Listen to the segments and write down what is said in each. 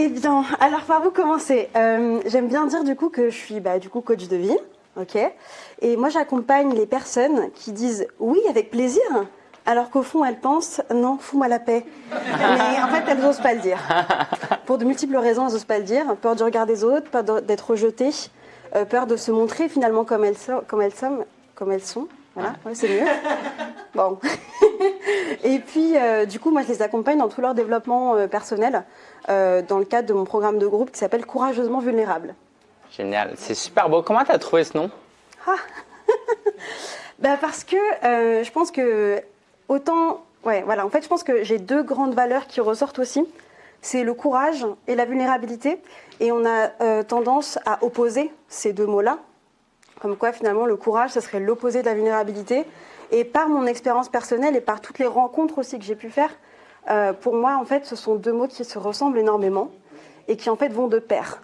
Eh bien, alors par où commencer? Euh, J'aime bien dire du coup que je suis bah, du coup coach de vie, ok? Et moi j'accompagne les personnes qui disent oui avec plaisir, alors qu'au fond elles pensent non, fous-moi la paix. Mais en fait elles n'osent pas le dire. Pour de multiples raisons elles n'osent pas le dire. Peur du regard des autres, peur d'être rejetées, euh, peur de se montrer finalement comme elles sont, comme elles sont, comme elles sont. Voilà, ouais, c'est mieux. Bon. Et puis, euh, du coup, moi, je les accompagne dans tout leur développement euh, personnel euh, dans le cadre de mon programme de groupe qui s'appelle Courageusement Vulnérable. Génial, c'est super beau. Comment tu as trouvé ce nom? Bah, parce que je pense que autant. Ouais, voilà. En fait, je pense que j'ai deux grandes valeurs qui ressortent aussi. C'est le courage et la vulnérabilité. Et on a tendance à opposer ces deux mots-là. Comme quoi, finalement, le courage, ce serait l'opposé de la vulnérabilité. Et par mon expérience personnelle et par toutes les rencontres aussi que j'ai pu faire, euh, pour moi, en fait, ce sont deux mots qui se ressemblent énormément et qui, en fait, vont de pair.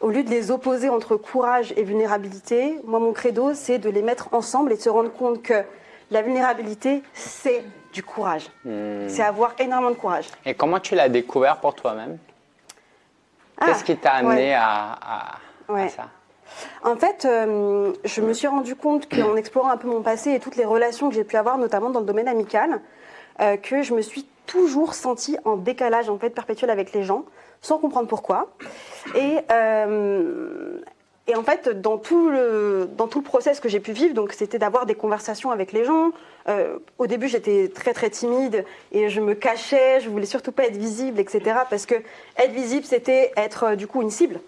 Au lieu de les opposer entre courage et vulnérabilité, moi, mon credo, c'est de les mettre ensemble et de se rendre compte que la vulnérabilité, c'est du courage. C'est avoir énormément de courage. Et comment tu l'as découvert pour toi-même? Ah, Qu'est-ce qui t'a amené ouais. à, à- à ça? En fait, euh, je me suis rendu compte qu'en explorant un peu mon passé et toutes les relations que j'ai pu avoir, notamment dans le domaine amical, euh, que je me suis toujours sentie en décalage en fait perpétuel avec les gens, sans comprendre pourquoi. Et, euh, en fait, dans tout le, dans process que j'ai pu vivre, c'était d'avoir des conversations avec les gens. Au début, j'étais très très timide et je me cachais, je voulais surtout pas être visible, etc. Parce que être visible, c'était être du coup une cible.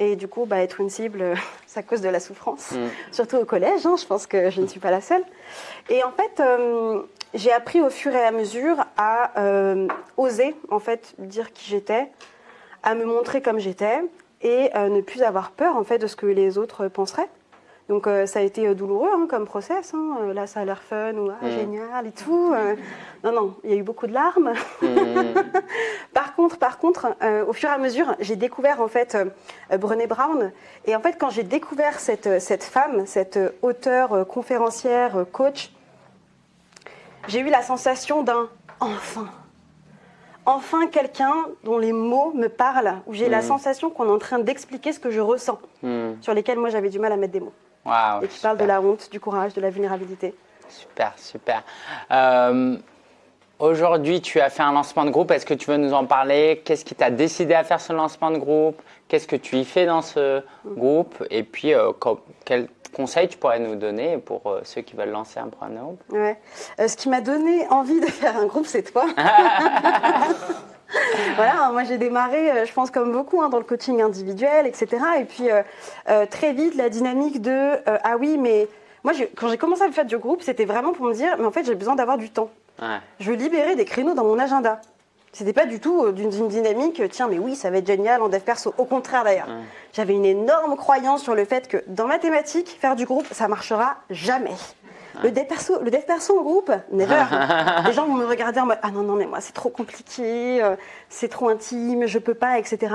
Et du coup, bah, être une cible, ça cause de la souffrance, surtout au collège. hein, je pense que je ne suis pas la seule. Et en fait, euh, j'ai appris au fur et à mesure à euh, oser en fait dire qui j'étais, à me montrer comme j'étais et euh, ne plus avoir peur en fait de ce que les autres penseraient. Donc euh, ça a été euh, douloureux hein, comme process. hein. Euh, Là, ça a l'air fun ou ah, génial et tout. Euh, non, non, il y a eu beaucoup de larmes. par contre, par contre, euh, au fur et à mesure, j'ai découvert en fait Brené Brown. Et en fait, quand j'ai découvert cette, cette femme, cette auteure, conférencière, coach, j'ai eu la sensation d'un enfin. Enfin quelqu'un dont les mots me parlent, où j'ai la sensation qu'on est en train d'expliquer ce que je ressens, sur lesquels moi j'avais du mal à mettre des mots. Waouh, Et qui parle de super. la honte, du courage, de la vulnérabilité. Super, super. Euh, Aujourd'hui, tu as fait un lancement de groupe. Est-ce que tu veux nous en parler? Qu'est-ce qui t'a décidé à faire ce lancement de groupe? Qu'est-ce que tu y fais dans ce groupe? Et puis, euh, co- quels conseils tu pourrais nous donner pour euh, ceux qui veulent lancer un programme de groupe? Ouais. Euh, ce qui m'a donné envie de faire un groupe, c'est toi. voilà, moi j'ai démarré, euh, je pense comme beaucoup, hein, dans le coaching individuel, etc. Et puis euh, euh, très vite, la dynamique de euh, ah oui, mais moi quand j'ai commencé à faire du groupe, c'était vraiment pour me dire, mais en fait j'ai besoin d'avoir du temps. Ouais. Je veux libérer des créneaux dans mon agenda. C'était pas du tout d'une dynamique, tiens, mais oui, ça va être génial en dev perso. Au contraire d'ailleurs. J'avais une énorme croyance sur le fait que dans mathématiques, faire du groupe, ça marchera jamais. Le dev perso, le dev perso en groupe, never. Les gens vont me regarder en mode ah non non mais moi c'est trop compliqué, euh, c'est trop intime, je peux pas, etc.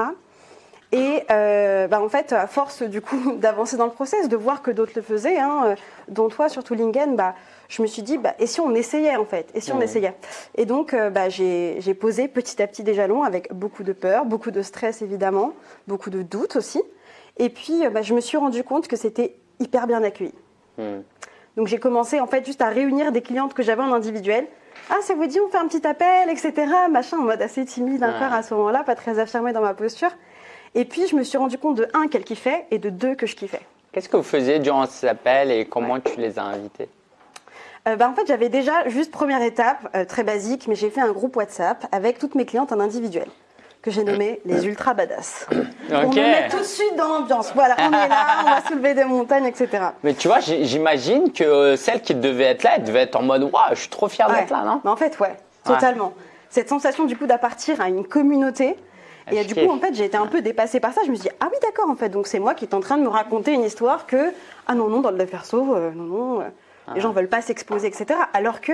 Et euh, bah, en fait, à force du coup d'avancer dans le process, de voir que d'autres le faisaient, hein, euh, dont toi surtout Lingen, bah, je me suis dit bah, et si on essayait en fait, et si on essayait? Et donc euh, bah, j'ai posé petit à petit des jalons avec beaucoup de peur, beaucoup de stress évidemment, beaucoup de doutes aussi. Et puis bah, je me suis rendu compte que c'était hyper bien accueilli. Hmm. Donc j'ai commencé en fait juste à réunir des clientes que j'avais en individuel. Ah, ça vous dit, on fait un petit appel, etc. Machin, en mode assez timide encore à ce moment-là, pas très affirmée dans ma posture. Et puis je me suis rendu compte de un qu'elle kiffait et de deux que je kiffais. Qu'est-ce que vous faisiez durant ces appels et comment tu les as invités? Euh, bah, en fait, j'avais déjà, juste première étape, euh, très basique, mais j'ai fait un groupe WhatsApp avec toutes mes clientes en individuel, que j'ai nommé les ultra badass. Ok. me mettre tout de suite dans l'ambiance. Voilà, on est là, on va soulever des montagnes, etc. Mais tu vois, j'imagine que euh, celle qui devait être là, elle devait être en mode Waouh, je suis trop fière Ouais. d'être là, non? Mais en fait, ouais, totalement. Cette sensation du coup d'appartir à une communauté. Et Ah, du coup, en fait, j'ai été un peu dépassée par ça. Je me suis dit, ah oui, d'accord, en fait. Donc, c'est moi qui est en train de me raconter une histoire que, ah non, non, dans le perso, euh, non, non, euh, Ah. les gens veulent pas s'exposer, etc. Alors que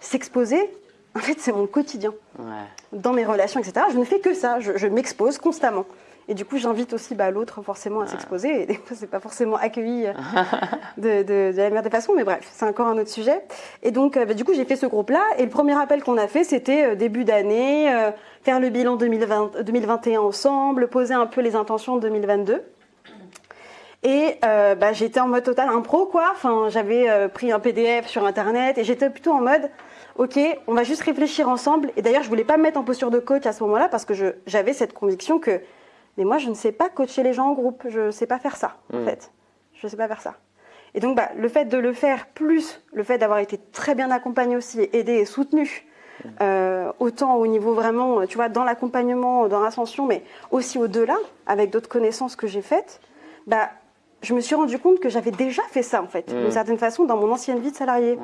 s'exposer, en fait, c'est mon quotidien. Ouais. Dans mes relations, etc., je ne fais que ça. Je, je m'expose constamment. Et du coup, j'invite aussi bah, l'autre forcément à s'exposer. Et des fois, c'est pas forcément accueilli euh, de, de- de la meilleure des façons, mais bref, c'est encore un autre sujet. Et donc, euh, bah, du coup, j'ai fait ce groupe-là. Et le premier appel qu'on a fait, c'était euh, début d'année, euh, faire le bilan 2020, 2021 ensemble, poser un peu les intentions de 2022. Et euh, bah, j'étais en mode total impro, quoi. Enfin, j'avais euh, pris un PDF sur Internet et j'étais plutôt en mode, ok, on va juste réfléchir ensemble. Et d'ailleurs, je voulais pas me mettre en posture de coach à ce moment-là parce que j'avais cette conviction que, mais moi, je ne sais pas coacher les gens en groupe. Je ne sais pas faire ça, en Mm. fait. Je ne sais pas faire ça. Et donc, bah, le fait de le faire, plus le fait d'avoir été très bien accompagné aussi, aidé et soutenu, euh, autant au niveau vraiment, tu vois, dans l'accompagnement, dans l'ascension, mais aussi au-delà, avec d'autres connaissances que j'ai faites, bah, je me suis rendu compte que j'avais déjà fait ça, en fait, d'une certaine façon, dans mon ancienne vie de salarié. Ouais.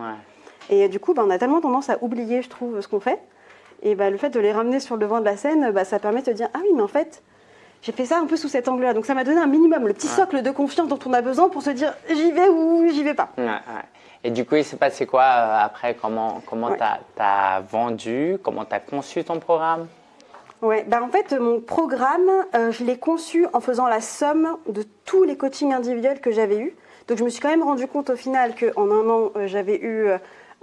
Et du coup, bah, on a tellement tendance à oublier, je trouve, ce qu'on fait. Et bah, le fait de les ramener sur le devant de la scène, bah, ça permet de dire Ah oui, mais en fait, j'ai fait ça un peu sous cet angle-là. Donc ça m'a donné un minimum, le petit socle de confiance dont on a besoin pour se dire J'y vais ou j'y vais pas. Ouais, ouais. Et du coup, il s'est passé quoi euh, après? Comment comment t'as as vendu? Comment t'as conçu ton programme? Ouais, bah en fait, mon programme, euh, je l'ai conçu en faisant la somme de tous les coachings individuels que j'avais eus. Donc, je me suis quand même rendu compte au final qu'en un an, euh, j'avais eu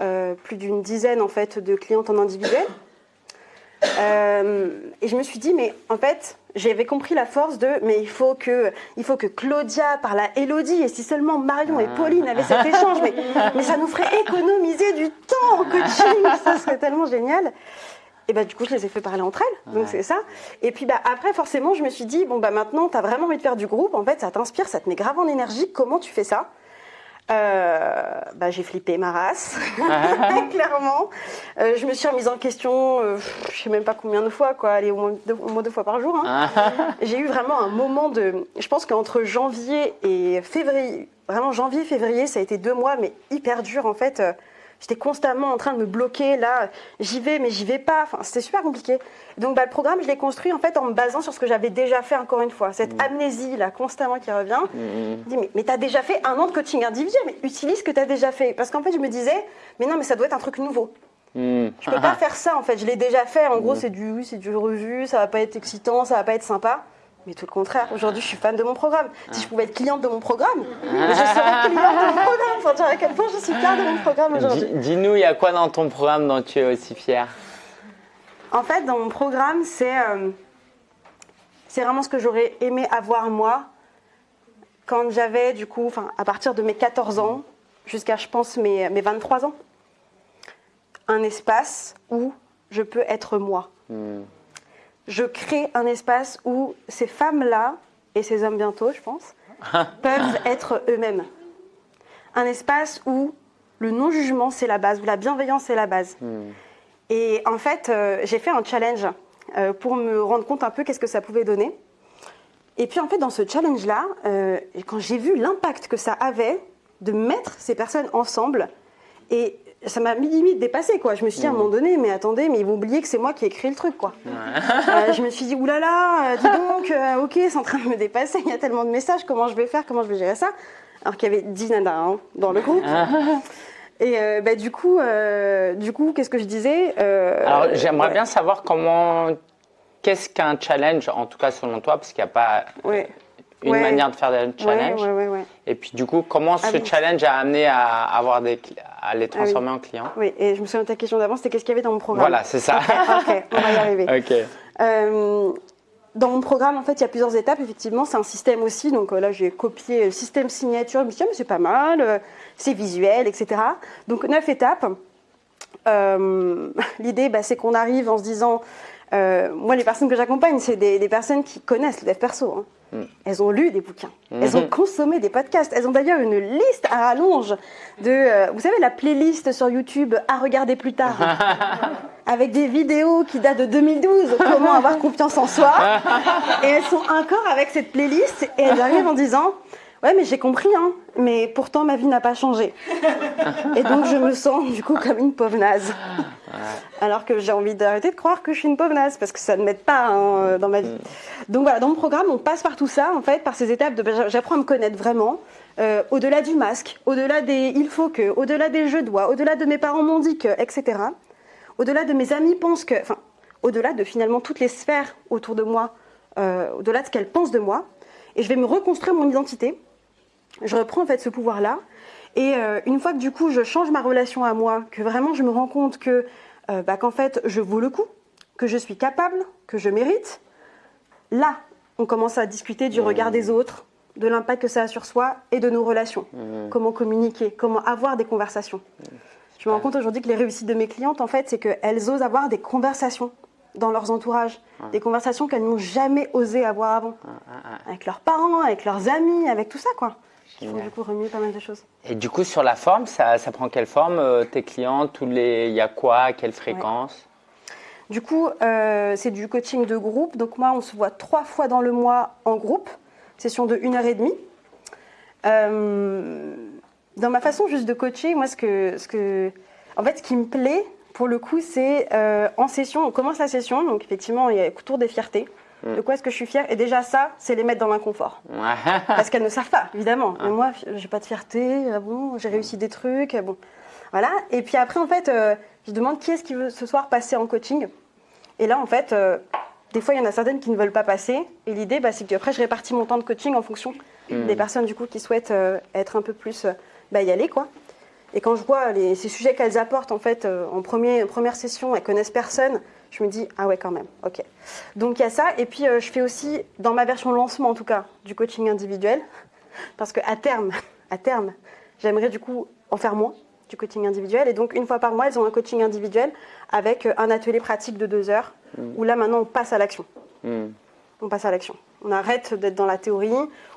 euh, plus d'une dizaine en fait de clientes en individuel. Euh, et je me suis dit, mais en fait, j'avais compris la force de, mais il faut que, il faut que Claudia parle à Elodie, et si seulement Marion et Pauline avaient cet échange, mais, mais ça nous ferait économiser du temps en coaching, ça serait tellement génial. Et bah du coup, je les ai fait parler entre elles, donc Ouais. c'est ça. Et puis bah après, forcément, je me suis dit, bon bah maintenant, tu as vraiment envie de faire du groupe, en fait, ça t'inspire, ça te met grave en énergie, comment tu fais ça? Euh, bah, j'ai flippé ma race, clairement. Euh, je me suis remise en question, euh, je sais même pas combien de fois, quoi, allez, au moins deux, au moins deux fois par jour. hein. J'ai eu vraiment un moment de. Je pense qu'entre janvier et février, vraiment janvier, février, ça a été deux mois, mais hyper dur en fait. J'étais constamment en train de me bloquer. Là, j'y vais, mais j'y vais pas. Enfin, c'était super compliqué. Donc, bah, le programme, je l'ai construit en fait en me basant sur ce que j'avais déjà fait encore une fois. Cette amnésie là, constamment qui revient. Mhm. Je dis, mais, mais tu as déjà fait un an de coaching individuel, mais utilise ce que tu as déjà fait. Parce qu'en fait, je me disais, mais non, mais ça doit être un truc nouveau. Hmm. Je peux pas faire ça en fait, je l'ai déjà fait. En gros, c'est du oui, c'est du revu, ça va pas être excitant, ça va pas être sympa. Mais tout le contraire, aujourd'hui je suis fan de mon programme. Si je pouvais être cliente de mon programme, je serais cliente de mon programme. Pour dire à quel point je suis fière de mon programme aujourd'hui. Dis- Dis-nous, il y a quoi dans ton programme dont tu es aussi fier En fait, dans mon programme, c'est euh, c'est vraiment ce que j'aurais aimé avoir moi quand j'avais, du coup, enfin, à partir de mes 14 ans jusqu'à, je pense, mes, mes 23 ans. Un espace où je peux être moi. Hmm. Je crée un espace où ces femmes-là, et ces hommes bientôt, je pense, peuvent être eux-mêmes. Un espace où le non-jugement, c'est la base, où la bienveillance, c'est la base. Hmm. Et en fait, euh, j'ai fait un challenge euh, pour me rendre compte un peu qu'est-ce que ça pouvait donner. Et puis en fait, dans ce challenge-là, euh, quand j'ai vu l'impact que ça avait de mettre ces personnes ensemble, et ça m'a mis limite dépassé quoi. Je me suis dit à un moment donné, mais attendez, mais ils vont oublier que c'est moi qui ai écrit le truc quoi. Euh, je me suis dit oulala, euh, dis donc, euh, ok, c'est en train de me dépasser. Il y a tellement de messages, comment je vais faire, comment je vais gérer ça? Alors qu'il y avait 10 nanas hein, dans le groupe. Et bah, du coup, du coup, qu'est-ce que je disais Alors, j'aimerais ouais, bien savoir comment. Qu'est-ce qu'un challenge, en tout cas selon toi, parce qu'il n'y a pas Ouais. Une Ouais. manière de faire des challenges. ouais, ouais, ouais. Et puis, du coup, comment Ah ce oui. challenge a amené à, avoir des, à les oui. transformer en clients? Oui, et je me souviens de ta question d'avant, c'était qu'est-ce qu'il y avait dans mon programme? Voilà, c'est ça. Ok, on va y arriver. Euh, dans mon programme, en fait, il y a plusieurs étapes. Effectivement, c'est un système aussi. Donc euh, là, j'ai copié le système signature. Je me suis dit, ah, mais c'est pas mal, euh, c'est visuel, etc. Donc, neuf étapes. Euh, L'idée, bah, c'est qu'on arrive en se disant, euh, moi, les personnes que j'accompagne, c'est des, des personnes qui connaissent le dev perso. hein. Mm. Elles ont lu des bouquins, elles ont consommé des podcasts, elles ont d'ailleurs une liste à rallonge de, euh, vous savez, la playlist sur YouTube à regarder plus tard, avec des vidéos qui datent de 2012, comment avoir confiance en soi? Et elles sont encore avec cette playlist et elles arrivent en disant, ouais, mais j'ai compris, hein, mais pourtant ma vie n'a pas changé. Et donc je me sens du coup comme une pauvre naze. Alors que j'ai envie d'arrêter de croire que je suis une pauvre naze parce que ça ne m'aide pas hein, dans ma vie. Donc voilà, dans mon programme, on passe par tout ça, en fait, par ces étapes de ben, j'apprends à me connaître vraiment, euh, au-delà du masque, au-delà des il faut que, au-delà des je dois, au-delà de mes parents m'ont dit que, etc. Au-delà de mes amis pensent que, enfin, au-delà de finalement toutes les sphères autour de moi euh, au-delà de ce qu'elles pensent de moi, et je vais me reconstruire mon identité. Je reprends en fait ce pouvoir-là. Et euh, une fois que du coup je change ma relation à moi, que vraiment je me rends compte que euh, bah, qu'en fait je vaux le coup, que je suis capable, que je mérite, là on commence à discuter du regard des autres, de l'impact que ça a sur soi et de nos relations. Comment communiquer, comment avoir des conversations. Je me rends compte aujourd'hui que les réussites de mes clientes, en fait, c'est qu'elles osent avoir des conversations dans leurs entourages, des conversations qu'elles n'ont jamais osé avoir avant, avec leurs parents, avec leurs amis, avec tout ça, quoi. Qui font du coup remuer pas mal de choses. Et du coup, sur la forme, ça, ça prend quelle forme euh, Tes clients, tous les, il y a quoi, à quelle fréquence? Du coup, euh, c'est du coaching de groupe. Donc moi, on se voit trois fois dans le mois en groupe, session de 1 heure et demie. Euh, dans ma façon juste de coacher, moi, ce que, ce que, en fait, ce qui me plaît, pour le coup, c'est euh, en session, on commence la session, donc effectivement, il y a le tour des fiertés. Mm. De quoi est-ce que je suis fière? Et déjà, ça, c'est les mettre dans l'inconfort. Parce qu'elles ne savent pas, évidemment. Mais moi, j'ai pas de fierté, ah bon, j'ai réussi des trucs, ah bon. Voilà. Et puis après, en fait, euh, je demande qui est-ce qui veut ce soir passer en coaching. Et là, en fait, euh, des fois, il y en a certaines qui ne veulent pas passer. Et l'idée, bah, c'est qu'après, je répartis mon temps de coaching en fonction Mm. des personnes, du coup, qui souhaitent euh, être un peu plus, bah, y aller, quoi. Et quand je vois les, ces sujets qu'elles apportent, en fait, en premier, première session, elles connaissent personne, je me dis, ah ouais, quand même, ok. Donc il y a ça. Et puis, euh, je fais aussi, dans ma version lancement en tout cas, du coaching individuel. Parce qu'à terme, à terme, j'aimerais du coup en faire moins du coaching individuel. Et donc, une fois par mois, elles ont un coaching individuel avec euh, un atelier pratique de deux heures, où là, maintenant, on passe à l'action. Hmm. On passe à l'action. On arrête d'être dans la théorie,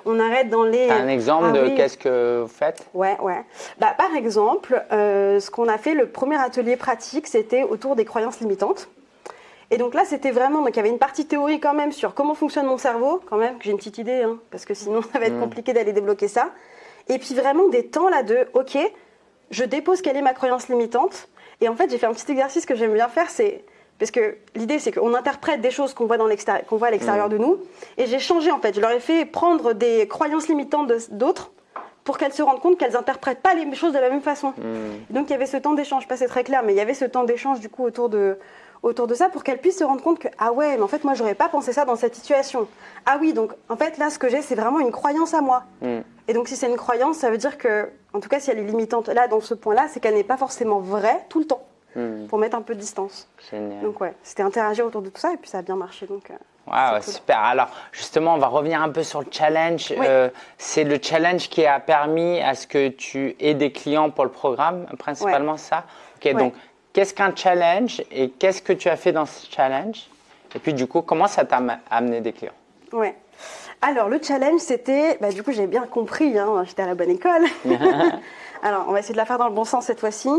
on arrête dans les... Un exemple Ah de oui. qu'est-ce que vous faites? Ouais, ouais. Bah, par exemple, euh, ce qu'on a fait, le premier atelier pratique, c'était autour des croyances limitantes. Et donc là, c'était vraiment, donc il y avait une partie théorie quand même sur comment fonctionne mon cerveau, quand même, que j'ai une petite idée, hein, parce que sinon ça va être Mm. compliqué d'aller débloquer ça. Et puis vraiment des temps là de, ok, je dépose quelle est ma croyance limitante. Et en fait, j'ai fait un petit exercice que j'aime bien faire, c'est parce que l'idée, c'est qu'on interprète des choses qu'on voit, dans l'extérieur- qu'on voit à l'extérieur de nous. Et j'ai changé, en fait. Je leur ai fait prendre des croyances limitantes d'autres pour qu'elles se rendent compte qu'elles n'interprètent pas les choses de la même façon. Hmm. Donc il y avait ce temps d'échange, pas c'est très clair, mais il y avait ce temps d'échange du coup autour de, autour de ça pour qu'elles puissent se rendre compte que ah ouais, mais en fait moi j'aurais pas pensé ça dans cette situation. Ah oui, donc en fait là ce que j'ai c'est vraiment une croyance à moi. Hmm. Et donc si c'est une croyance, ça veut dire que, en tout cas si elle est limitante là dans ce point-là, c'est qu'elle n'est pas forcément vraie tout le temps, Hmm. pour mettre un peu de distance. Génial. Donc ouais, c'était interagir autour de tout ça et puis ça a bien marché. Donc euh, cool. super. Alors, justement, on va revenir un peu sur le challenge. Oui. Euh, c'est le challenge qui a permis à ce que tu aies des clients pour le programme, principalement ça? Ok, Ouais. donc, qu'est-ce qu'un challenge et qu'est-ce que tu as fait dans ce challenge Et puis, du coup, comment ça t'a am- amené des clients Ouais. Alors, le challenge, c'était, bah, du coup, j'ai bien compris, hein, j'étais à la bonne école. Alors, on va essayer de la faire dans le bon sens cette fois-ci.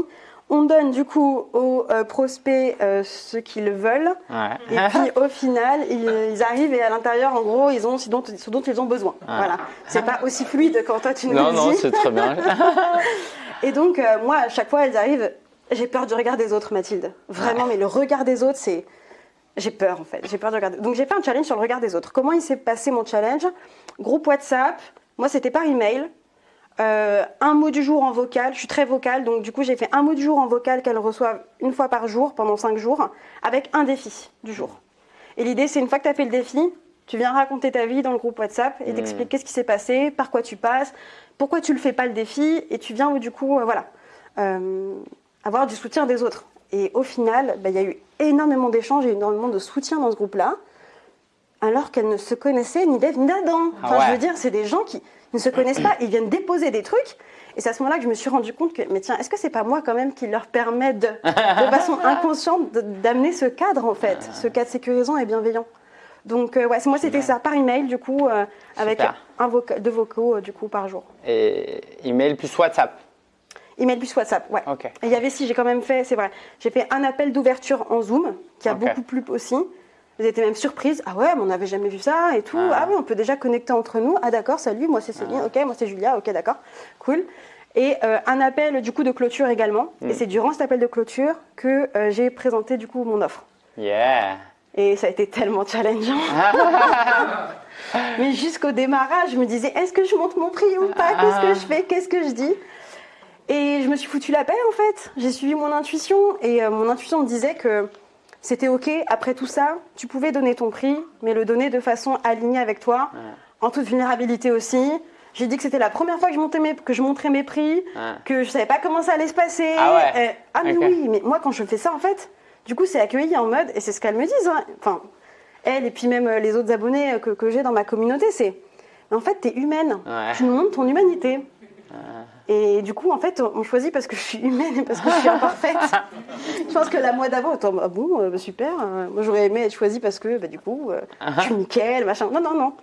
On donne du coup aux euh, prospects euh, ce qu'ils veulent. Ouais. Et puis au final, ils, ils arrivent et à l'intérieur, en gros, ils ont ce dont, ce dont ils ont besoin. Voilà. C'est pas aussi fluide quand toi tu nous non, le non, dis. c'est très bien. Et donc, euh, moi, à chaque fois, elles arrivent, j'ai peur du regard des autres, Mathilde. Vraiment, mais le regard des autres, c'est. J'ai peur, en fait. J'ai peur du regard. des- Donc, j'ai fait un challenge sur le regard des autres. Comment il s'est passé mon challenge? Groupe WhatsApp. Moi, c'était par email. Euh, un mot du jour en vocal. Je suis très vocale, donc du coup, j'ai fait un mot du jour en vocal qu'elles reçoivent une fois par jour pendant cinq jours, avec un défi du jour. Et l'idée, c'est une fois que tu as fait le défi, tu viens raconter ta vie dans le groupe WhatsApp et t'expliques qu'est-ce qui s'est passé, par quoi tu passes, pourquoi tu le fais pas le défi, et tu viens du coup, euh, voilà, euh, avoir du soutien des autres. Et au final, bah, il y a eu énormément d'échanges et énormément de soutien dans ce groupe-là, alors qu'elles ne se connaissaient ni d'Ève ni d'Adam. Ah Enfin, ouais. je veux dire, c'est des gens qui ne se connaissent pas, ils viennent déposer des trucs. Et c'est à ce moment-là que je me suis rendu compte que, mais tiens, est-ce que c'est pas moi quand même qui leur permet de, de façon inconsciente d'amener ce cadre en fait, ce cadre sécurisant et bienveillant. Donc euh, ouais, moi c'était ça par email du coup euh, avec Super. un voca- deux vocaux euh, du coup par jour. Et email plus WhatsApp. Email plus WhatsApp, ouais. Et il y avait si j'ai quand même fait, c'est vrai, j'ai fait un appel d'ouverture en Zoom qui a beaucoup plu aussi. Elles étaient même surprises. Ah ouais, mais on n'avait jamais vu ça et tout. Ah. Ah, oui, on peut déjà connecter entre nous. Ah d'accord, salut, moi c'est Céline. Ok, moi c'est Julia. Ok, d'accord, cool. Et euh, un appel du coup de clôture également. Mm. Et c'est durant cet appel de clôture que euh, j'ai présenté du coup mon offre. Yeah. Et ça a été tellement challengeant. Mais jusqu'au démarrage, je me disais, est-ce que je monte mon prix ou pas? Qu'est-ce que je fais? Qu'est-ce que je dis? Et je me suis foutu la paix en fait. J'ai suivi mon intuition et euh, mon intuition me disait que C'était OK. Après tout ça, tu pouvais donner ton prix, mais le donner de façon alignée avec toi, en toute vulnérabilité aussi. J'ai dit que c'était la première fois que je, montais mes- que je montrais mes prix, que je savais pas comment ça allait se passer. Ah ouais. Euh, ah mais oui, mais moi quand je fais ça en fait, du coup c'est accueilli en mode, et c'est ce qu'elles me disent, hein. enfin, elle et puis même euh, les autres abonnés que, que j'ai dans ma communauté, c'est, en fait t'es humaine, Ouais. tu nous montres ton humanité. Et du coup, en fait, on choisit parce que je suis humaine et parce que je suis imparfaite. je pense que la mois d'avant, attends, ah bon, euh, super. euh, moi, j'aurais aimé être choisie parce que, bah, du coup, euh, je suis nickel, machin. Non, non, non.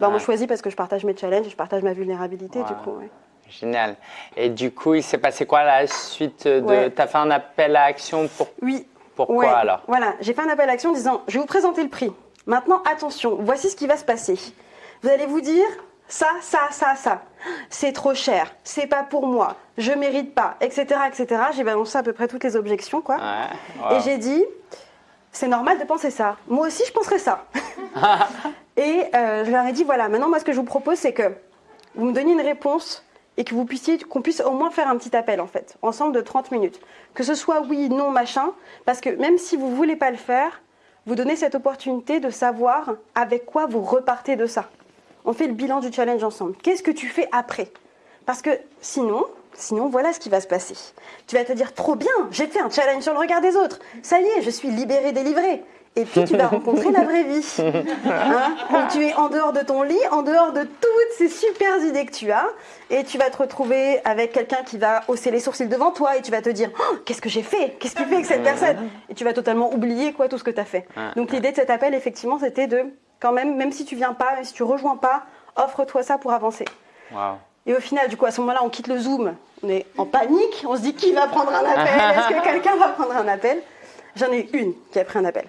Bah, Ouais. je choisis parce que je partage mes challenges, je partage ma vulnérabilité, du coup. ouais. Génial. Et du coup, il s'est passé quoi la suite de. Ouais. Tu as fait un appel à action pour. Oui. Pourquoi alors? Voilà, j'ai fait un appel à action en disant je vais vous présenter le prix. Maintenant, attention, voici ce qui va se passer. Vous allez vous dire ça, ça, ça, ça. C'est trop cher, c'est pas pour moi, je mérite pas, etc. etc. J'ai balancé à peu près toutes les objections, quoi. Ouais. Et j'ai dit c'est normal de penser ça. Moi aussi, je penserais ça. et euh, je leur ai dit voilà, maintenant, moi, ce que je vous propose, c'est que vous me donniez une réponse et que vous puissiez, qu'on puisse au moins faire un petit appel, en fait, ensemble de 30 minutes. Que ce soit oui, non, machin, parce que même si vous voulez pas le faire, vous donnez cette opportunité de savoir avec quoi vous repartez de ça. On fait le bilan du challenge ensemble. Qu'est-ce que tu fais après? Parce que sinon, sinon, voilà ce qui va se passer. Tu vas te dire trop bien, j'ai fait un challenge sur le regard des autres. Ça y est, je suis libérée, délivrée. Et puis tu vas rencontrer la vraie vie. Hein? Où tu es en dehors de ton lit, en dehors de toutes ces super idées que tu as. Et tu vas te retrouver avec quelqu'un qui va hausser les sourcils devant toi et tu vas te dire Oh, Qu'est-ce que j'ai fait? Qu'est-ce que tu fais avec cette personne? Et tu vas totalement oublier quoi, tout ce que tu as fait. Donc l'idée de cet appel, effectivement, c'était de, quand même, même si tu viens pas, même si tu rejoins pas, offre-toi ça pour avancer. Et au final, du coup, à ce moment-là, on quitte le Zoom, on est en panique, on se dit qui va prendre un appel? Est-ce que quelqu'un va prendre un appel? J'en ai une qui a pris un appel.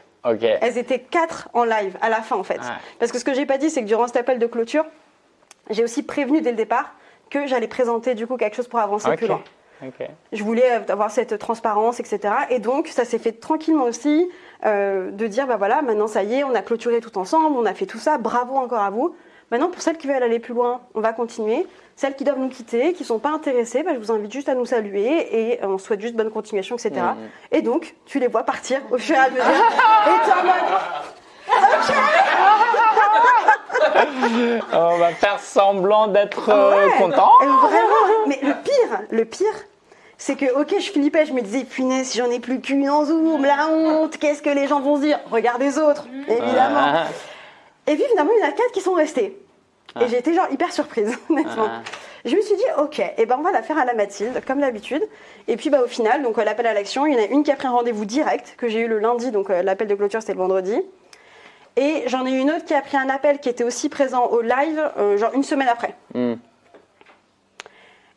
Elles étaient quatre en live à la fin en fait. Parce que ce que j'ai pas dit, c'est que durant cet appel de clôture, j'ai aussi prévenu dès le départ que j'allais présenter du coup quelque chose pour avancer plus loin. Je voulais avoir cette transparence, etc. Et donc, ça s'est fait tranquillement aussi, euh, de dire, bah voilà, maintenant ça y est, on a clôturé tout ensemble, on a fait tout ça, bravo encore à vous. Maintenant, pour celles qui veulent aller plus loin, on va continuer. Celles qui doivent nous quitter, qui ne sont pas intéressées, bah, je vous invite juste à nous saluer et on souhaite juste bonne continuation, etc. Mhm. Et donc, tu les vois partir au fur et à mesure. et en mode, On va faire semblant d'être euh, Ouais. content. Vraiment. Mais le pire, le pire, c'est que, ok, je flippais, je me disais, punaise, si j'en ai plus qu'une en zoom, la honte, qu'est-ce que les gens vont se dire? Regarde les autres, évidemment. Ah, Et puis finalement, il y en a quatre qui sont restés. Et j'ai été genre hyper surprise, honnêtement. Ah. Je me suis dit, ok, et ben on va la faire à la Mathilde, comme d'habitude. Et puis bah, au final, donc euh, l'appel à l'action, il y en a une qui a pris un rendez-vous direct, que j'ai eu le lundi, donc euh, l'appel de clôture c'était le vendredi. Et j'en ai eu une autre qui a pris un appel qui était aussi présent au live, euh, genre une semaine après. Hmm.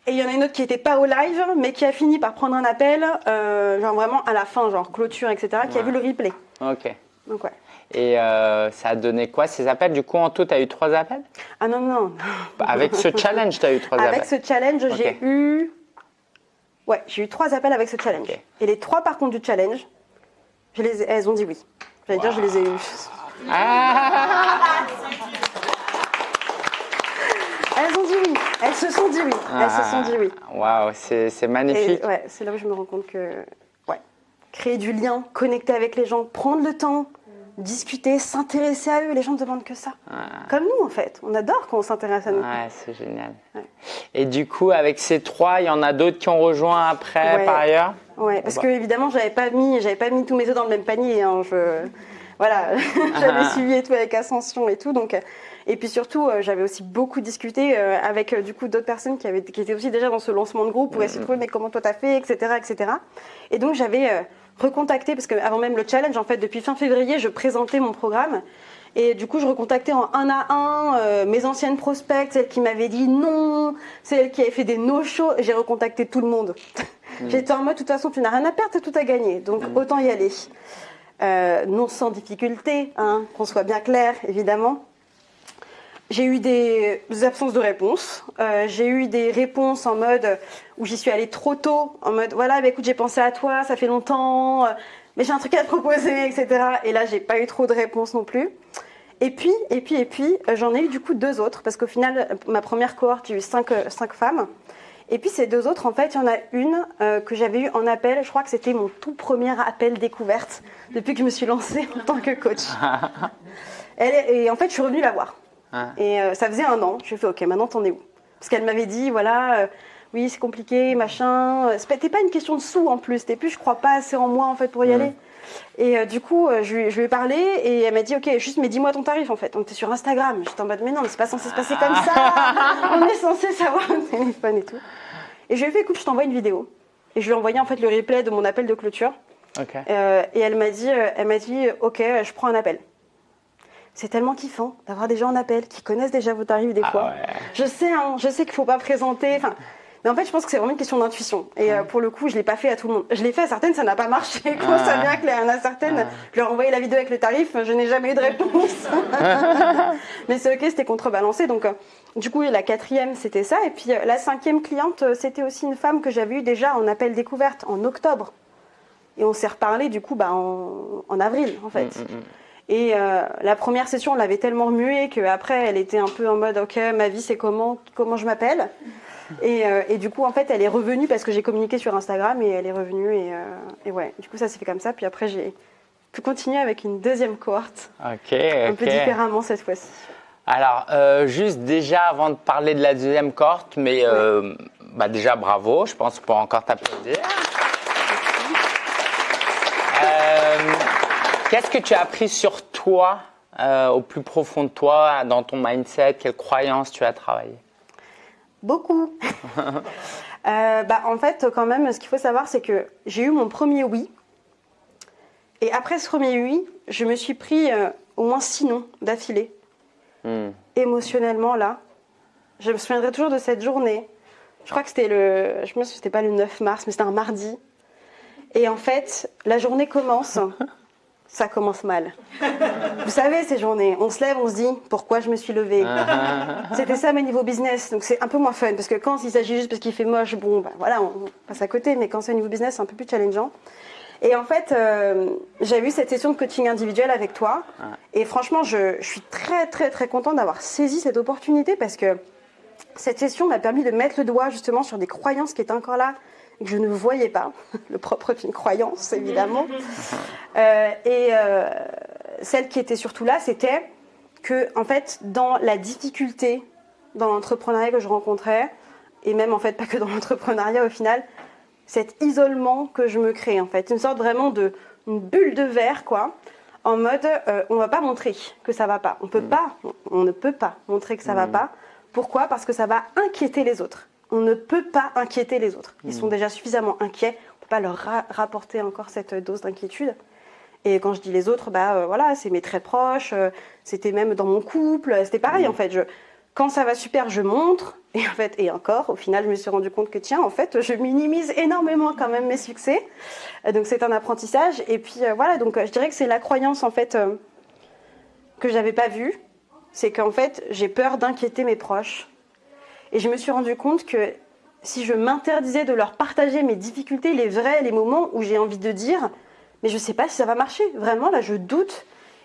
Et il y en a une autre qui n'était pas au live, mais qui a fini par prendre un appel, euh, genre vraiment à la fin, genre clôture, etc., qui a vu le replay. Ok. Donc ouais. Et euh, ça a donné quoi ces appels? Du coup, en tout, tu as eu trois appels? Ah non, non. Avec ce challenge, tu as eu trois Avec appels. ce challenge, j'ai eu. Ouais, j'ai eu trois appels avec ce challenge. Et les trois, par contre, du challenge, je les ai- elles ont dit oui. J'allais dire, je les ai eus. Ah Elles ont dit oui. Elles se sont dit oui. Elles se sont dit oui. Waouh, c'est magnifique. ouais, c'est là où je me rends compte que. Ouais. Créer du lien, connecter avec les gens, prendre le temps, discuter, s'intéresser à eux. Les gens ne demandent que ça. Comme nous, en fait. On adore quand on s'intéresse à nous. Ouais, c'est génial. Ouais. Et du coup, avec ces trois, il y en a d'autres qui ont rejoint après Ouais. par ailleurs? Ouais, parce bah. que évidemment, j'avais pas mis, j'avais pas mis tous mes œufs dans le même panier. hein, je, voilà, j'avais Ah. suivi et tout avec Ascension et tout. Donc, et puis surtout, euh, j'avais aussi beaucoup discuté euh, avec euh, du coup d'autres personnes qui avaient, qui étaient aussi déjà dans ce lancement de groupe pour essayer de trouver mais comment toi t'as fait, etc., etc. Et donc j'avais recontacté parce qu'avant même le challenge, en fait, depuis fin février, je présentais mon programme. Et du coup, je recontactais en un à un euh, mes anciennes prospects, celles qui m'avaient dit non, celles qui avaient fait des no-shows. J'ai recontacté tout le monde. J'étais en mode, de toute façon, tu n'as rien à perdre, t'as tout à gagner. Donc, autant y aller. Euh, non sans difficulté, hein, qu'on soit bien clair, évidemment. J'ai eu des absences de réponses. Euh, j'ai eu des réponses en mode où j'y suis allée trop tôt, en mode voilà, bah, écoute, j'ai pensé à toi, ça fait longtemps, euh, mais j'ai un truc à te proposer, etc. Et là, j'ai pas eu trop de réponses non plus. Et puis, et puis, et puis, euh, j'en ai eu du coup deux autres, parce qu'au final, ma première cohorte, j'ai eu cinq, cinq femmes. Et puis ces deux autres, en fait, il y en a une que j'avais eue en appel. Je crois que c'était mon tout premier appel découverte depuis que je me suis lancée en tant que coach. Elle est- et en fait, je suis revenue la voir. Ah. Et euh, ça faisait un an. Je lui ai fait, ok, maintenant t'en es où? Parce qu'elle m'avait dit, voilà, euh, oui, c'est compliqué, machin. C'était pas une question de sous en plus. C'était plus, je crois pas assez en moi en fait pour y aller. Et euh, du coup, euh, je, lui- je lui ai parlé et elle m'a dit, ok, juste, mais dis-moi ton tarif en fait. On était sur Instagram. J'étais en mode, mais non, mais c'est pas censé se passer comme ça. On est censé savoir au téléphone et tout. Et je lui ai fait, écoute, je t'envoie une vidéo. Et je lui ai envoyé en fait le replay de mon appel de clôture. Euh, et elle m'a dit, euh, elle m'a dit, ok, euh, je prends un appel. C'est tellement kiffant d'avoir des gens en appel qui connaissent déjà vos tarifs des Ah fois. ouais. Je sais, hein, je sais qu'il faut pas présenter. Enfin, mais en fait, je pense que c'est vraiment une question d'intuition. Et euh, pour le coup, je l'ai pas fait à tout le monde. Je l'ai fait à certaines, ça n'a pas marché. Quand Ah. ça vient qu'il y en a certaines, je leur ai envoyé la vidéo avec le tarif, je n'ai jamais eu de réponse. mais c'est ok, c'était contrebalancé. Donc, euh, du coup, la quatrième, c'était ça. Et puis euh, la cinquième cliente, c'était aussi une femme que j'avais eue déjà en appel découverte en octobre. Et on s'est reparlé du coup bah, en, en avril, en fait. Mm, mm, mm. Et euh, la première session, on l'avait tellement remuée qu'après, elle était un peu en mode Ok, ma vie, c'est comment, comment je m'appelle et, euh, et du coup, en fait, elle est revenue parce que j'ai communiqué sur Instagram et elle est revenue. Et, euh, et ouais, du coup, ça s'est fait comme ça. Puis après, j'ai pu continuer avec une deuxième cohorte, Ok, un peu différemment cette fois-ci. Alors, euh, juste déjà avant de parler de la deuxième cohorte, mais bah déjà bravo, je pense pour encore t'applaudir. Qu'est-ce que tu as appris sur toi, euh, au plus profond de toi, dans ton mindset? Quelles croyances tu as travaillé Beaucoup. Euh, bah, en fait, quand même, ce qu'il faut savoir, c'est que j'ai eu mon premier oui. Et après ce premier oui, je me suis pris euh, au moins six noms d'affilée. Hmm. émotionnellement là. Je me souviendrai toujours de cette journée. Je crois que c'était le, je me souviens, c'était pas le 9 mars, mais c'était un mardi. Et en fait, la journée commence. Ça commence mal. Vous savez, ces journées, on se lève, on se dit pourquoi je me suis levée? C'était ça mes niveaux business, donc c'est un peu moins fun parce que quand il s'agit juste parce qu'il fait moche, bon, bah, voilà, on passe à côté, mais quand c'est au niveau business, c'est un peu plus challengeant. Et en fait, euh, j'avais eu cette session de coaching individuel avec toi, et franchement, je, je suis très, très, très contente d'avoir saisi cette opportunité parce que cette session m'a permis de mettre le doigt justement sur des croyances qui étaient encore là et que je ne voyais pas. Le propre d'une croyance, évidemment. Euh, et euh, celle qui était surtout là, c'était que, en fait, dans la difficulté dans l'entrepreneuriat que je rencontrais, et même en fait pas que dans l'entrepreneuriat au final, cet isolement que je me crée en fait, une sorte vraiment de une bulle de verre quoi, en mode euh, on va pas montrer que ça va pas, on peut pas, on, on ne peut pas montrer que ça va pas. Pourquoi? Parce que ça va inquiéter les autres. On ne peut pas inquiéter les autres. Ils sont déjà suffisamment inquiets, on peut pas leur ra- rapporter encore cette dose d'inquiétude. Et quand je dis les autres, bah euh, voilà, c'est mes très proches, euh, c'était même dans mon couple, euh, c'était pareil en fait. Je, quand ça va super, je montre, et en fait, et encore, au final, je me suis rendu compte que tiens, en fait, je minimise énormément quand même mes succès. Euh, Donc c'est un apprentissage. Et puis euh, voilà, donc euh, je dirais que c'est la croyance en fait euh, que j'avais pas vue, c'est qu'en fait, j'ai peur d'inquiéter mes proches. Et je me suis rendu compte que si je m'interdisais de leur partager mes difficultés, les vrais, les moments où j'ai envie de dire, mais je sais pas si ça va marcher. Vraiment, là, je doute.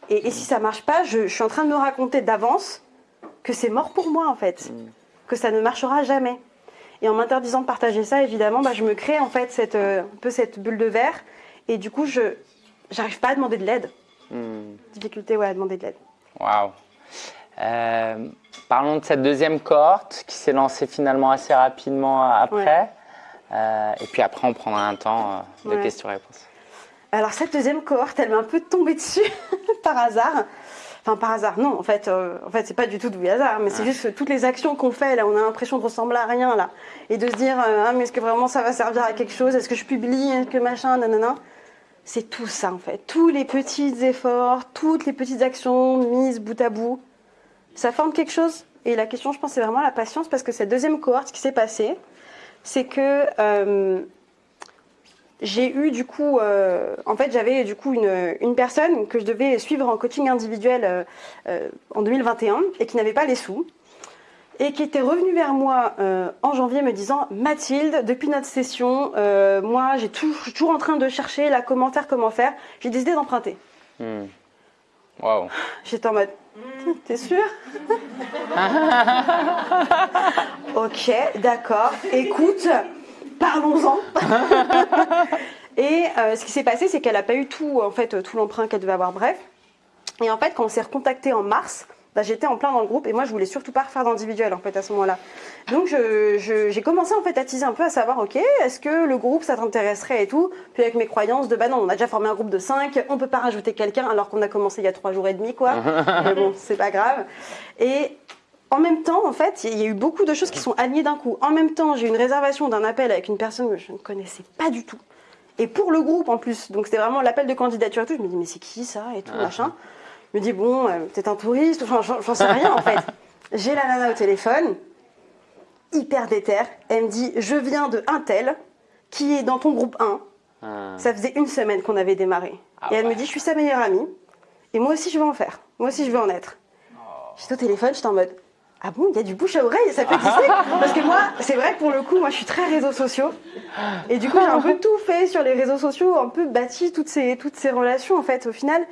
Et, et si ça marche pas, je, je suis en train de me raconter d'avance que c'est mort pour moi, en fait. Que ça ne marchera jamais. Et en m'interdisant de partager ça, évidemment, bah, je me crée en fait cette, euh, un peu cette bulle de verre. Et du coup, je j'arrive pas à demander de l'aide. Hmm. Difficulté, ouais, à demander de l'aide. Waouh. Parlons de cette deuxième cohorte qui s'est lancée finalement assez rapidement après. Ouais. Euh, et puis après, on prendra un temps euh, de Ouais. questions-réponses. Alors cette deuxième cohorte, elle m'est un peu tombée dessus par hasard. Enfin par hasard, non. En fait, euh, en fait, c'est pas du tout du hasard, mais c'est juste que toutes les actions qu'on fait là, on a l'impression de ressembler à rien là, et de se dire euh, ah mais est-ce que vraiment ça va servir à quelque chose? Est-ce que je publie? Est-ce que machin? Nanana. C'est tout ça en fait. Tous les petits efforts, toutes les petites actions mises bout à bout, ça forme quelque chose. Et la question, je pense, c'est vraiment la patience parce que cette deuxième cohorte, ce qui s'est passé, c'est que euh, j'ai eu du coup, euh, en fait, j'avais du coup une, une personne que je devais suivre en coaching individuel euh, en 2021 et qui n'avait pas les sous et qui était revenue vers moi en janvier me disant Mathilde, depuis notre session, moi, j'ai toujours en train de chercher la comment faire, comment faire. J'ai décidé d'emprunter. Hmm. Waouh. J'étais en mode T'es sûr? Ok, d'accord. Écoute, parlons-en. Et euh, ce qui s'est passé, c'est qu'elle n'a pas eu tout, en fait, tout l'emprunt qu'elle devait avoir, bref. Et en fait, quand on s'est recontacté en mars, bah, j'étais en plein dans le groupe et moi je voulais surtout pas refaire d'individuel en fait à ce moment-là. Donc j'ai commencé en fait à teaser un peu à savoir ok est-ce que le groupe ça t'intéresserait et tout. Puis avec mes croyances de bah non on a déjà formé un groupe de 5, on peut pas rajouter quelqu'un alors qu'on a commencé il y a trois jours et demi quoi. Mais bon c'est pas grave. Et en même temps, en fait, il y a eu beaucoup de choses qui sont alignées d'un coup. En même temps, j'ai eu une réservation d'un appel avec une personne que je ne connaissais pas du tout. Et pour le groupe en plus. Donc c'était vraiment l'appel de candidature et tout. Je me dis, mais c'est qui ça et tout, machin. Je me dis, bon, peut-être un touriste, enfin, j'en sais rien en fait. J'ai la nana au téléphone, hyper déter. Elle me dit, je viens de un tel qui est dans ton groupe 1. Ah. Ça faisait une semaine qu'on avait démarré. Ah et elle me dit, je suis sa meilleure amie. Et moi aussi, je veux en faire. Moi aussi, je veux en être. Oh. J'étais au téléphone, j'étais en mode, ah bon, il y a du bouche à oreille, ça peut exister Parce que moi, c'est vrai que pour le coup, moi je suis très réseaux sociaux. Et du coup, j'ai un peu tout fait sur les réseaux sociaux, un peu bâti toutes ces, toutes ces relations en fait au final.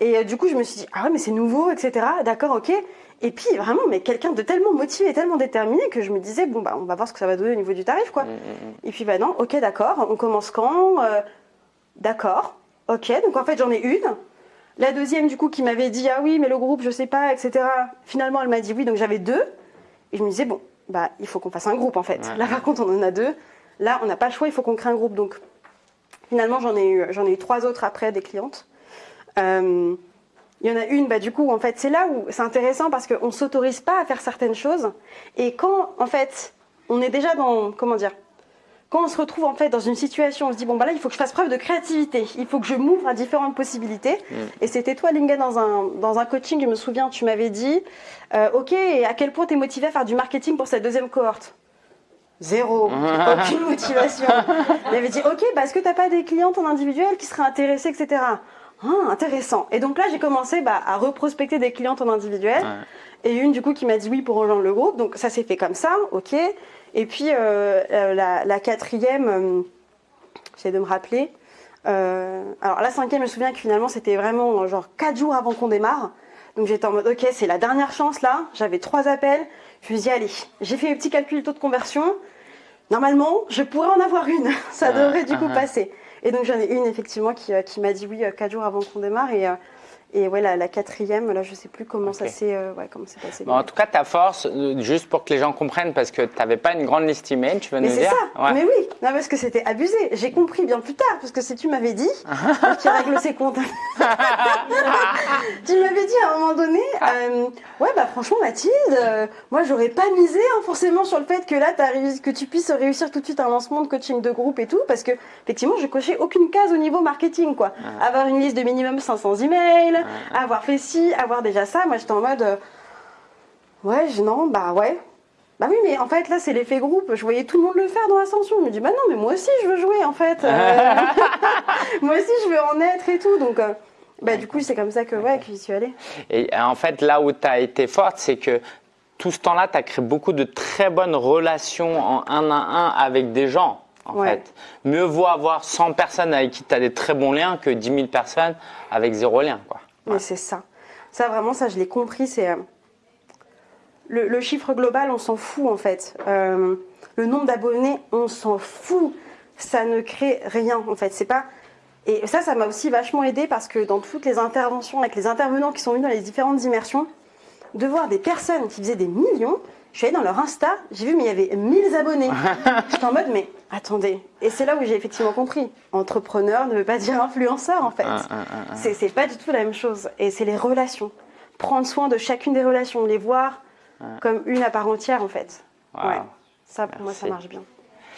Et euh, du coup, je me suis dit, ah ouais, mais c'est nouveau, etc. D'accord, ok. Et puis vraiment, mais quelqu'un de tellement motivé, tellement déterminé que je me disais, bon, bah, on va voir ce que ça va donner au niveau du tarif, quoi. Mm, mm, mm. Et puis, bah non, ok, d'accord, on commence quand euh, D'accord, ok. Donc en fait, j'en ai une. La deuxième, du coup, qui m'avait dit, ah oui, mais le groupe, je sais pas, etc. Finalement, elle m'a dit oui, donc j'avais deux. Et je me disais, bon, bah, il faut qu'on fasse un groupe, en fait. Là, par contre, on en a deux. Là, on n'a pas le choix, il faut qu'on crée un groupe. Donc, finalement, j'en ai, eu, ai eu trois autres après, des clientes. Euh, il y en a une, bah, du coup, en fait, c'est là où c'est intéressant parce qu'on ne s'autorise pas à faire certaines choses. Et quand, en fait, on est déjà dans, comment dire, quand on se retrouve en fait dans une situation, on se dit bon bah là il faut que je fasse preuve de créativité, il faut que je m'ouvre à différentes possibilités. Mm. Et c'était toi Linga dans un, dans un coaching, je me souviens, tu m'avais dit, euh, ok, et à quel point tu es motivé à faire du marketing pour cette deuxième cohorte? Zéro, aucune motivation. Il avait dit ok, bah, est-ce que tu n'as pas des clientes en individuel qui seraient intéressées, etc. Ah, intéressant. Et donc là, j'ai commencé bah, à reprospecter des clientes en individuel. Et une, du coup, qui m'a dit oui pour rejoindre le groupe. Donc ça s'est fait comme ça, ok. Et puis euh, euh, la, quatrième, euh, j'essaie de me rappeler. alors la cinquième, je me souviens que finalement, c'était vraiment genre quatre jours avant qu'on démarre. Donc j'étais en mode, ok, c'est la dernière chance là. J'avais trois appels. Je me suis dit, allez, j'ai fait les petits calculs de taux de conversion. Normalement, je pourrais en avoir une. ça devrait du coup passer. Et donc j'en ai une effectivement qui, euh, m'a dit oui euh, quatre jours avant qu'on démarre. Et euh, et ouais, la, quatrième, là, je sais plus comment ça s'est euh, ouais, passé. en tout cas, ta force, euh, juste pour que les gens comprennent, parce que tu n'avais pas une grande liste email, tu veux mais nous dire ça. Mais oui, non, parce que c'était abusé. J'ai compris bien plus tard, parce que si tu m'avais dit, qui règle ses comptes, tu m'avais dit à un moment donné, euh, ouais, bah franchement, Mathilde, moi, j'aurais pas misé hein, forcément sur le fait que là, que tu puisses réussir tout de suite un lancement de coaching de groupe et tout, parce que effectivement, je cochais aucune case au niveau marketing, quoi. Avoir une liste de minimum 500 emails avoir fait ci, avoir déjà ça. Moi, j'étais en mode, euh, ouais, non, bah ouais. Bah oui, mais en fait, là, c'est l'effet groupe. Je voyais tout le monde le faire dans l'ascension. Je me dis, bah non, mais moi aussi, je veux jouer, en fait. Euh, moi aussi, je veux en être et tout. Donc, euh, bah, du coup, c'est comme ça que, ouais, que j'y suis allée. Et en fait, là où tu as été forte, c'est que tout ce temps-là, tu as créé beaucoup de très bonnes relations en un à un avec des gens en fait. Mieux vaut avoir 100 personnes avec qui tu as des très bons liens que 10 000 personnes avec zéro lien. Quoi. Mais c'est ça. Ça, vraiment, ça, je l'ai compris. C'est euh, le, chiffre global, on s'en fout en fait. Euh, le nombre d'abonnés, on s'en fout. Ça ne crée rien en fait. C'est pas. Et ça, ça m'a aussi vachement aidé parce que dans toutes les interventions avec les intervenants qui sont venus dans les différentes immersions, de voir des personnes qui faisaient des millions, je suis allée dans leur Insta, j'ai vu, mais il y avait 1000 abonnés. J'étais en mode, mais attendez. Et c'est là où j'ai effectivement compris. Entrepreneur ne veut pas dire influenceur, en fait. Ah, ah, ah, c'est pas du tout la même chose. Et c'est les relations. Prendre soin de chacune des relations, les voir comme une à part entière, en fait. Ouais. Ça, pour moi, ça marche bien.